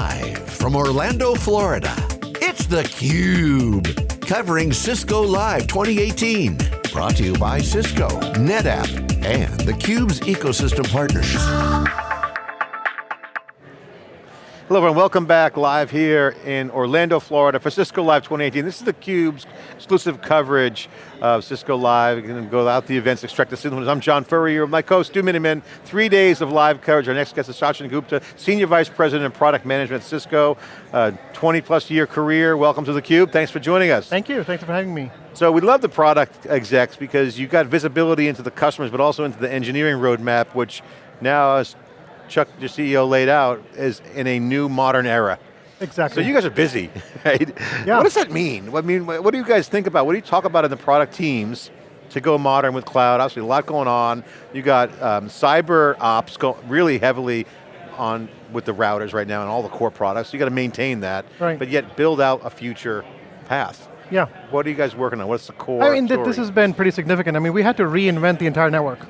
Live from Orlando, Florida, it's theCUBE. Covering Cisco Live 2018. Brought to you by Cisco, NetApp, and theCUBE's ecosystem partners. Hello everyone, welcome back live here in Orlando, Florida for Cisco Live 2018. This is theCUBE's exclusive coverage of Cisco Live. We're going to go out the events, extract the signals. I'm John Furrier, my co-host, Stu Miniman. Three days of live coverage. Our next guest is Sachin Gupta, Senior Vice President of Product Management at Cisco. Uh, 20 plus year career, welcome to theCUBE. Thanks for joining us. Thank you, thanks for having me. So we love the product execs because you've got visibility into the customers, but also into the engineering roadmap, which now is Chuck, your CEO, laid out is in a new modern era. Exactly. So you guys are busy, right? Yeah. What does that mean? I mean, what do you guys think about? What do you talk about in the product teams to go modern with cloud? Obviously a lot going on. You got um, cyber ops go really heavily on with the routers right now and all the core products. So you got to maintain that, right. but yet build out a future path. Yeah. What are you guys working on? What's the core I mean, story? this has been pretty significant. I mean, we had to reinvent the entire network.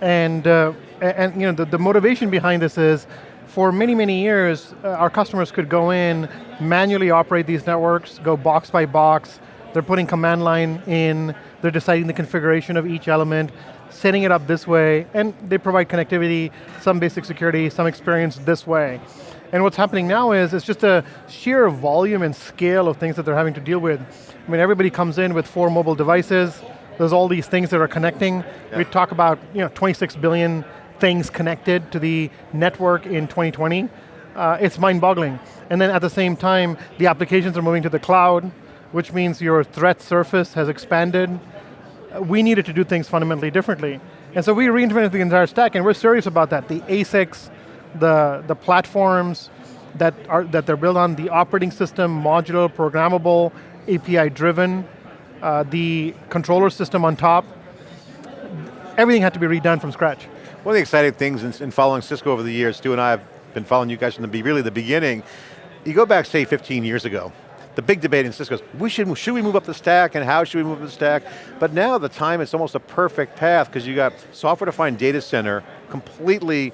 And, uh, and you know, the, the motivation behind this is, for many, many years, uh, our customers could go in, manually operate these networks, go box by box, they're putting command line in, they're deciding the configuration of each element, setting it up this way, and they provide connectivity, some basic security, some experience this way. And what's happening now is, it's just a sheer volume and scale of things that they're having to deal with. I mean, everybody comes in with four mobile devices, there's all these things that are connecting. Yeah. We talk about you know, 26 billion things connected to the network in 2020. Uh, it's mind-boggling. And then at the same time, the applications are moving to the cloud, which means your threat surface has expanded. We needed to do things fundamentally differently. And so we reinvented the entire stack, and we're serious about that. The ASICs, the, the platforms that, are, that they're built on, the operating system, modular, programmable, API-driven, uh, the controller system on top, everything had to be redone from scratch. One of the exciting things in, in, following Cisco over the years, Stu and I have been following you guys from the really the beginning. You go back, say, 15 years ago, the big debate in Cisco is, we should, should we move up the stack and how should we move up the stack? But now the time is almost a perfect path because you got software-defined data center completely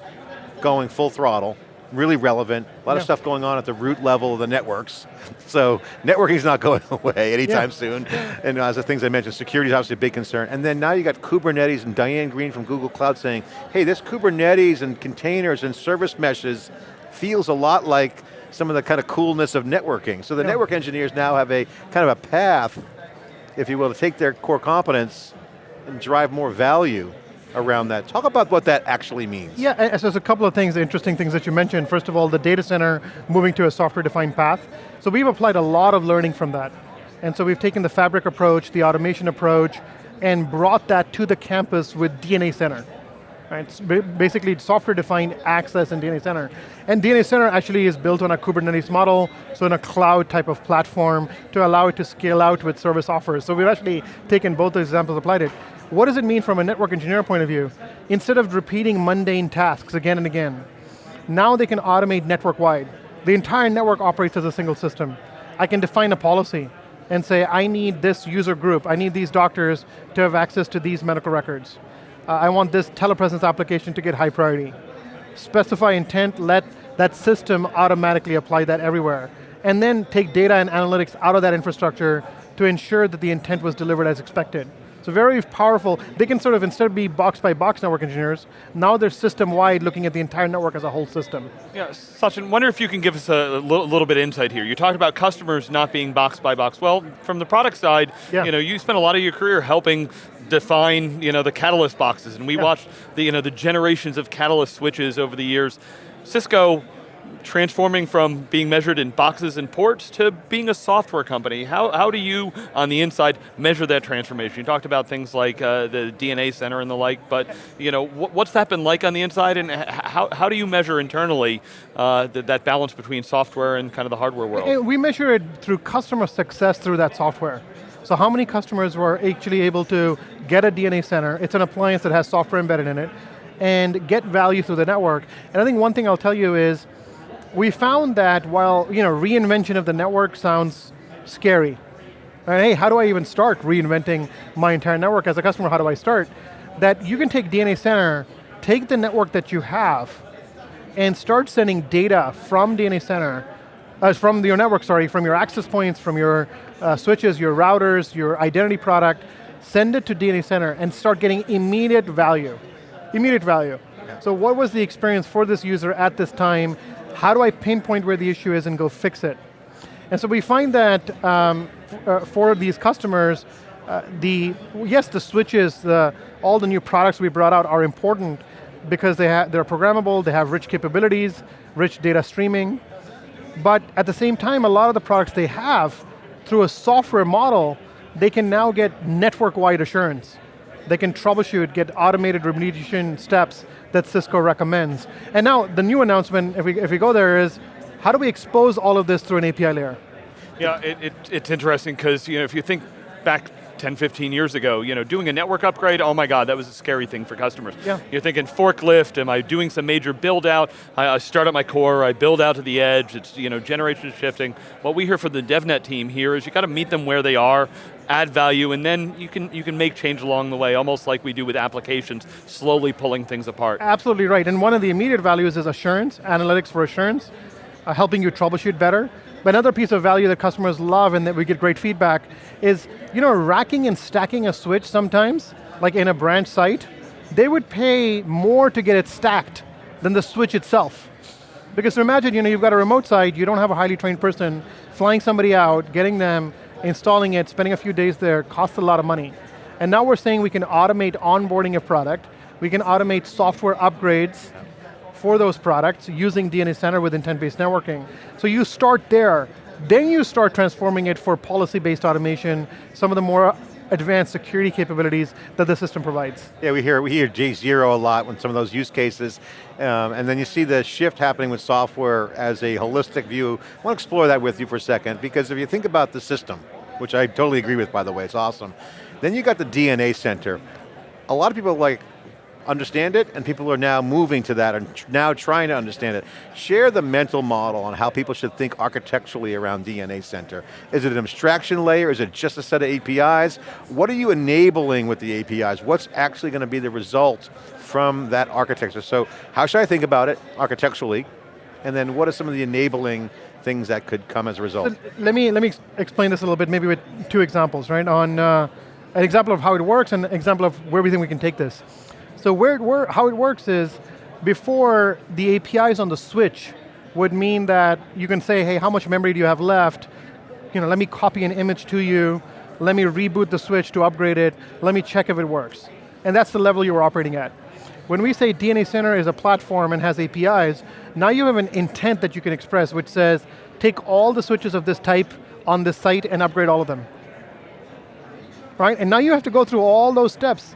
going full throttle, really relevant, a lot yeah. of stuff going on at the root level of the networks. So networking's not going away anytime yeah. soon. And uh, as the things I mentioned, security is obviously a big concern. And then now you got Kubernetes and Diane Greene from Google Cloud saying, hey, this Kubernetes and containers and service meshes feels a lot like some of the kind of coolness of networking. So the yeah. network engineers now have a kind of a path, if you will, to take their core competence and drive more value around that. Talk about what that actually means. Yeah, so there's a couple of things, interesting things that you mentioned. First of all, the data center moving to a software-defined path. So we've applied a lot of learning from that. And so we've taken the fabric approach, the automation approach, and brought that to the campus with DNA Center. Right? It's basically software-defined access in DNA Center. And DNA Center actually is built on a Kubernetes model, so in a cloud type of platform to allow it to scale out with service offers. So we've actually taken both those examples, applied it. What does it mean from a network engineer point of view? Instead of repeating mundane tasks again and again, now they can automate network-wide. The entire network operates as a single system. I can define a policy and say, I need this user group, I need these doctors to have access to these medical records. Uh, I want this telepresence application to get high priority. Specify intent, let that system automatically apply that everywhere. And then take data and analytics out of that infrastructure to ensure that the intent was delivered as expected. So very powerful. They can sort of, instead of be box by box network engineers, now they're system wide looking at the entire network as a whole system. Yeah, Sachin, wonder if you can give us a little, little bit of insight here. You talked about customers not being box by box. Well, from the product side, yeah. you know, you spent a lot of your career helping define you know, the Catalyst boxes, and we yeah. watched the, you know, the generations of Catalyst switches over the years. Cisco transforming from being measured in boxes and ports to being a software company. How, how do you, on the inside, measure that transformation? You talked about things like uh, the DNA center and the like, but you know, wh what's that been like on the inside and how, how do you measure internally uh, th that balance between software and kind of the hardware world? We measure it through customer success through that software. So how many customers were actually able to get a DNA center, it's an appliance that has software embedded in it, and get value through the network. And I think one thing I'll tell you is, we found that while you know reinvention of the network sounds scary, and hey, how do I even start reinventing my entire network as a customer, how do I start? That you can take DNA Center, take the network that you have, and start sending data from DNA Center, uh, from your network, sorry, from your access points, from your uh, switches, your routers, your identity product, send it to DNA Center and start getting immediate value. Immediate value. So what was the experience for this user at this time? How do I pinpoint where the issue is and go fix it? And so we find that um, uh, for these customers, uh, the, yes, the switches, the, all the new products we brought out are important because they they're programmable, they have rich capabilities, rich data streaming, but at the same time, a lot of the products they have, through a software model, they can now get network-wide assurance. They can troubleshoot, get automated remediation steps that Cisco recommends. And now, the new announcement, if we, if we go there, is how do we expose all of this through an API layer? Yeah, it, it, it's interesting because you know, if you think back 10, 15 years ago, you know, doing a network upgrade, oh my God, that was a scary thing for customers. Yeah. You're thinking forklift, am I doing some major build out? I, I start at my core, I build out to the edge, it's you know, generation shifting. What we hear from the DevNet team here is you got to meet them where they are, add value, and then you can, you can make change along the way, almost like we do with applications, slowly pulling things apart. Absolutely right, and one of the immediate values is assurance, analytics for assurance, uh, helping you troubleshoot better. But another piece of value that customers love and that we get great feedback is, you know, racking and stacking a switch sometimes, like in a branch site, they would pay more to get it stacked than the switch itself. Because imagine, you know, you've got a remote site, you don't have a highly trained person, flying somebody out, getting them, installing it, spending a few days there, costs a lot of money. And now we're saying we can automate onboarding a product, we can automate software upgrades, for those products using DNA Center with intent-based networking. So you start there, then you start transforming it for policy-based automation, some of the more advanced security capabilities that the system provides. Yeah, we hear, we hear J0 a lot when some of those use cases, um, and then you see the shift happening with software as a holistic view. I want to explore that with you for a second, because if you think about the system, which I totally agree with by the way, it's awesome, then you got the DNA center. A lot of people like, understand it, and people are now moving to that and now trying to understand it. Share the mental model on how people should think architecturally around DNA Center. Is it an abstraction layer? Is it just a set of APIs? What are you enabling with the APIs? What's actually going to be the result from that architecture? So how should I think about it architecturally? And then what are some of the enabling things that could come as a result? Let me, let me explain this a little bit, maybe with two examples, right? On uh, an example of how it works and an example of where we think we can take this. So where it how it works is, before the APIs on the switch would mean that you can say, hey, how much memory do you have left? You know, let me copy an image to you, let me reboot the switch to upgrade it, let me check if it works. And that's the level you were operating at. When we say DNA Center is a platform and has APIs, now you have an intent that you can express which says, take all the switches of this type on this site and upgrade all of them. Right, and now you have to go through all those steps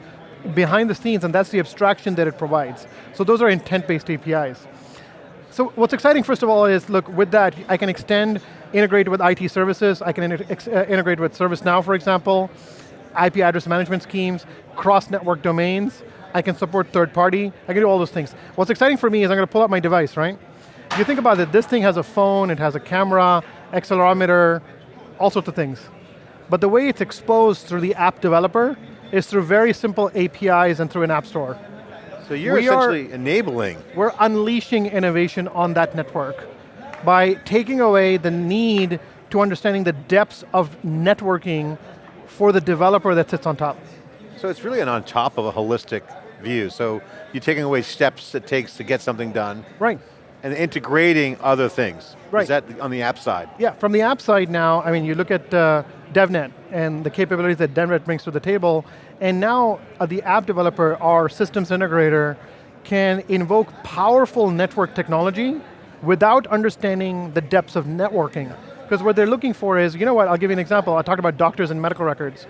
behind the scenes, and that's the abstraction that it provides. So those are intent-based APIs. So what's exciting, first of all, is look, with that, I can extend, integrate with IT services, I can uh, integrate with ServiceNow, for example, IP address management schemes, cross-network domains, I can support third party, I can do all those things. What's exciting for me is I'm going to pull out my device, right? If you think about it, this thing has a phone, it has a camera, accelerometer, all sorts of things. But the way it's exposed through the app developer is through very simple APIs and through an app store. So you're we essentially are, enabling. We're unleashing innovation on that network by taking away the need to understanding the depths of networking for the developer that sits on top. So it's really an on top of a holistic view. So you're taking away steps it takes to get something done. Right. And integrating other things. Right. Is that on the app side? Yeah, from the app side now, I mean, you look at uh, DevNet and the capabilities that DevNet brings to the table, and now uh, the app developer, our systems integrator, can invoke powerful network technology without understanding the depths of networking. Because what they're looking for is, you know what, I'll give you an example. I talked about doctors and medical records.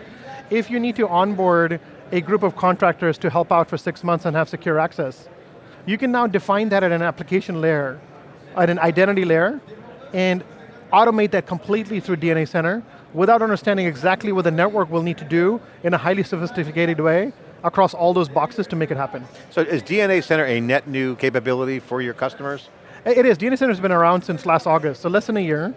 If you need to onboard a group of contractors to help out for six months and have secure access, you can now define that at an application layer, at an identity layer, and automate that completely through DNA Center without understanding exactly what the network will need to do in a highly sophisticated way across all those boxes to make it happen. So is DNA Center a net new capability for your customers? It is, DNA Center's been around since last August, so less than a year.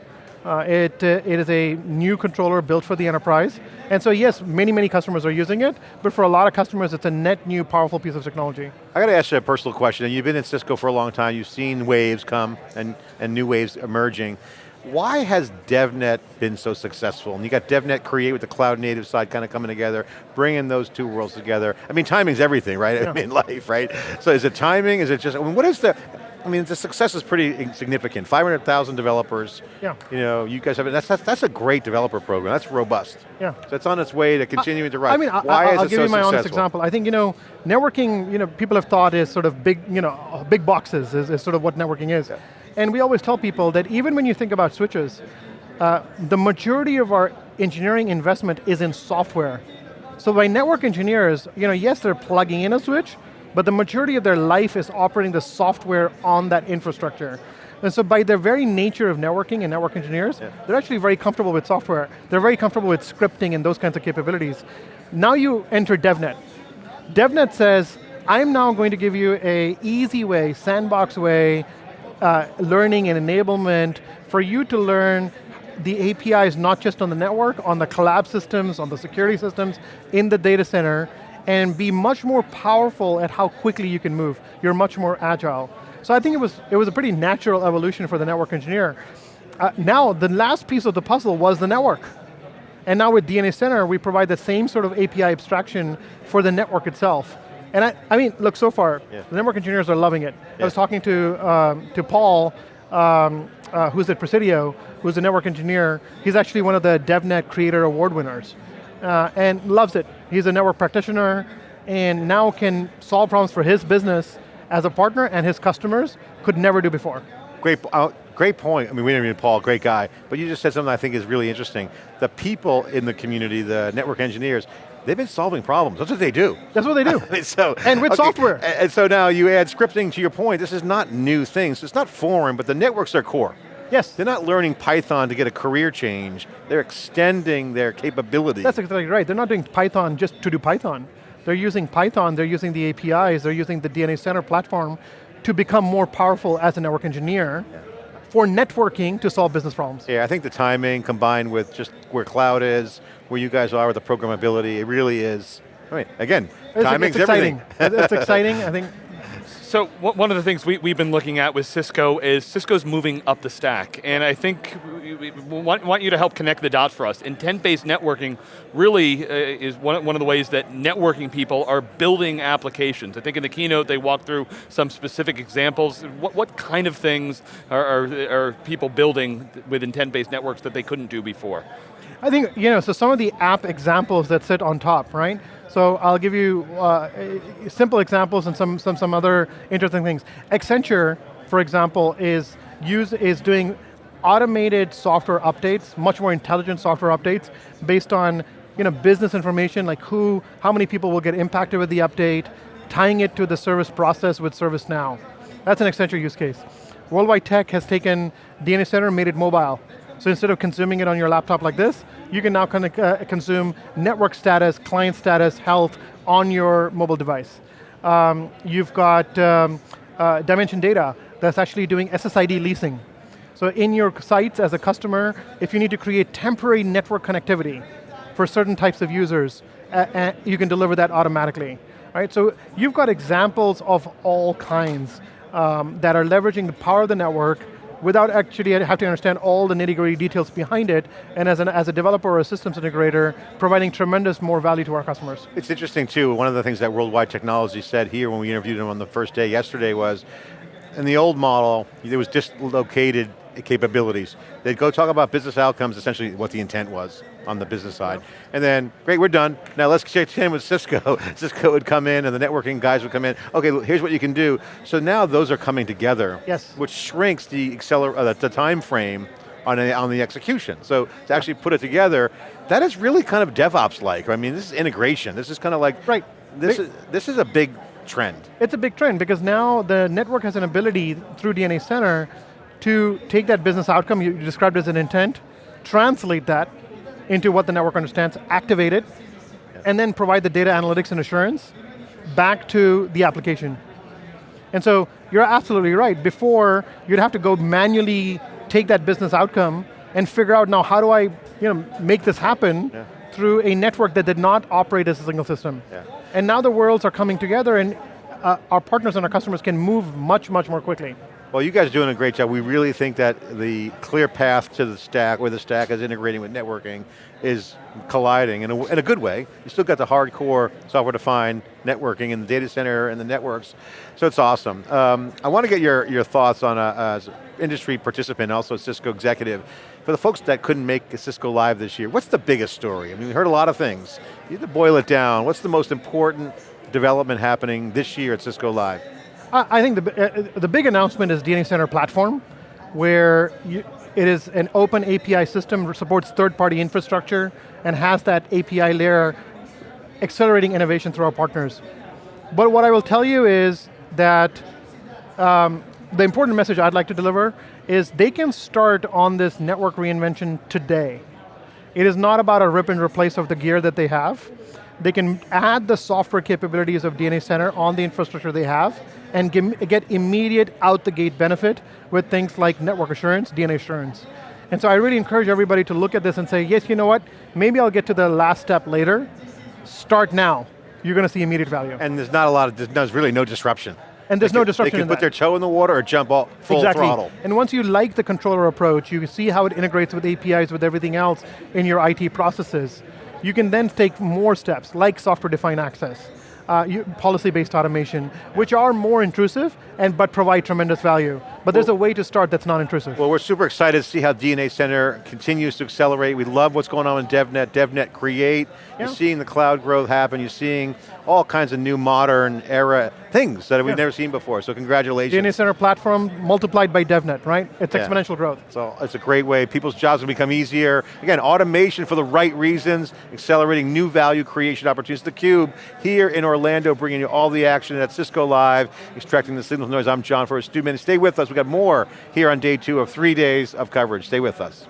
Uh, it, uh, it is a new controller built for the enterprise. And so yes, many, many customers are using it, but for a lot of customers, it's a net new, powerful piece of technology. I got to ask you a personal question. You've been in Cisco for a long time, you've seen waves come and, and new waves emerging. Why has DevNet been so successful? And you got DevNet Create with the cloud native side kind of coming together, bringing those two worlds together. I mean, timing's everything, right? Yeah. I mean, life, right? So is it timing? Is it just, I mean, what is the, I mean, the success is pretty significant. 500,000 developers. Yeah. You know, you guys have, that's, that's, that's a great developer program. That's robust. Yeah. So it's on its way to continuing to rise. I mean, Why I, is I'll it give so you my successful? honest example. I think, you know, networking, you know, people have thought is sort of big, you know, big boxes is, is sort of what networking is. Yeah. And we always tell people that even when you think about switches, uh, the majority of our engineering investment is in software. So by network engineers, you know, yes, they're plugging in a switch, but the majority of their life is operating the software on that infrastructure. And so by their very nature of networking and network engineers, yeah. they're actually very comfortable with software. They're very comfortable with scripting and those kinds of capabilities. Now you enter DevNet. DevNet says, I'm now going to give you a easy way, sandbox way, uh, learning and enablement for you to learn the APIs not just on the network, on the collab systems, on the security systems, in the data center, and be much more powerful at how quickly you can move. You're much more agile. So I think it was, it was a pretty natural evolution for the network engineer. Uh, now, the last piece of the puzzle was the network. And now with DNA Center, we provide the same sort of API abstraction for the network itself. And I, I mean, look, so far, yeah. the network engineers are loving it. Yeah. I was talking to, um, to Paul, um, uh, who's at Presidio, who's a network engineer. He's actually one of the DevNet Creator Award winners. Uh, and loves it. He's a network practitioner and now can solve problems for his business as a partner and his customers could never do before. Great, uh, great point. I mean, we didn't mean Paul, great guy, but you just said something I think is really interesting. The people in the community, the network engineers, they've been solving problems. That's what they do. That's what they do. So, and with okay, software. And so now you add scripting to your point, this is not new things, it's not foreign, but the networks are core. Yes. They're not learning Python to get a career change, they're extending their capability. That's exactly right, they're not doing Python just to do Python. They're using Python, they're using the APIs, they're using the DNA Center platform to become more powerful as a network engineer yeah. for networking to solve business problems. Yeah, I think the timing combined with just where cloud is, where you guys are with the programmability, it really is, I mean, again, it's, timing's it's exciting. everything. it's exciting, I think so one of the things we, we've been looking at with Cisco is Cisco's moving up the stack. And I think we want, you to help connect the dots for us. Intent-based networking really uh, is one, one of the ways that networking people are building applications. I think in the keynote they walked through some specific examples. What, what kind of things are, are, are people building with intent-based networks that they couldn't do before? I think, you know, so some of the app examples that sit on top, right? So I'll give you uh, simple examples and some, some, some other interesting things. Accenture, for example, is, use, is doing automated software updates, much more intelligent software updates, based on you know, business information, like who, how many people will get impacted with the update, tying it to the service process with ServiceNow. That's an Accenture use case. Worldwide Tech has taken DNA Center and made it mobile. So instead of consuming it on your laptop like this, you can now kind of, uh, consume network status, client status, health on your mobile device. Um, you've got um, uh, Dimension Data that's actually doing SSID leasing. So in your sites as a customer, if you need to create temporary network connectivity for certain types of users, uh, uh, you can deliver that automatically. Right, so you've got examples of all kinds um, that are leveraging the power of the network without actually having to understand all the nitty gritty details behind it, and as, an, as a developer or a systems integrator, providing tremendous more value to our customers. It's interesting too, one of the things that Worldwide Technology said here when we interviewed them on the first day yesterday was, in the old model, it was dislocated capabilities. They'd go talk about business outcomes, essentially what the intent was on the business side. And then, great, we're done. Now let's check in with Cisco. Cisco would come in and the networking guys would come in. Okay, here's what you can do. So now those are coming together. Yes. Which shrinks the, acceler uh, the time frame on, a, on the execution. So to actually put it together, that is really kind of DevOps-like. I mean, this is integration. This is kind of like, right. this, is, this is a big trend. It's a big trend because now the network has an ability through DNA Center to take that business outcome you described as an intent, translate that into what the network understands, activate it, and then provide the data analytics and assurance back to the application. And so you're absolutely right. Before, you'd have to go manually take that business outcome, and figure out now how do I you know, make this happen yeah. through a network that did not operate as a single system. Yeah. And now the worlds are coming together and uh, our partners and our customers can move much, much more quickly. Well, you guys are doing a great job. We really think that the clear path to the stack, where the stack is integrating with networking, is colliding in a, in a good way. You still got the hardcore software-defined networking in the data center and the networks, so it's awesome. Um, I want to get your, your thoughts on, a, as industry participant, also a Cisco executive, for the folks that couldn't make Cisco Live this year, what's the biggest story? I mean, we heard a lot of things. You have to boil it down. What's the most important development happening this year at Cisco Live? I think the, uh, the big announcement is DNA Center Platform, where you, it is an open API system, supports third-party infrastructure, and has that API layer accelerating innovation through our partners. But what I will tell you is that um, the important message I'd like to deliver is they can start on this network reinvention today. It is not about a rip and replace of the gear that they have. They can add the software capabilities of DNA Center on the infrastructure they have, and get immediate out the gate benefit with things like network assurance, DNA assurance. And so I really encourage everybody to look at this and say, yes, you know what, maybe I'll get to the last step later. Start now. You're going to see immediate value. And there's not a lot of, there's really no disruption. And there's they no disruption They can put that. their toe in the water or jump all full exactly. throttle. And once you like the controller approach, you see how it integrates with APIs, with everything else in your IT processes. You can then take more steps, like software-defined access uh, policy-based automation, which are more intrusive, and but provide tremendous value. But there's a way to start that's not intrusive. Well, we're super excited to see how DNA Center continues to accelerate. We love what's going on in DevNet, DevNet Create. Yeah. You're seeing the cloud growth happen. You're seeing all kinds of new modern era things that we've yeah. never seen before, so congratulations. DNA Center platform multiplied by DevNet, right? It's yeah. exponential growth. So it's a great way. People's jobs will become easier. Again, automation for the right reasons, accelerating new value creation opportunities. The Cube here in Orlando, bringing you all the action at Cisco Live, extracting the signal noise. I'm John Furrier, Stu. Stay with us, we got more here on day two of three days of coverage. Stay with us.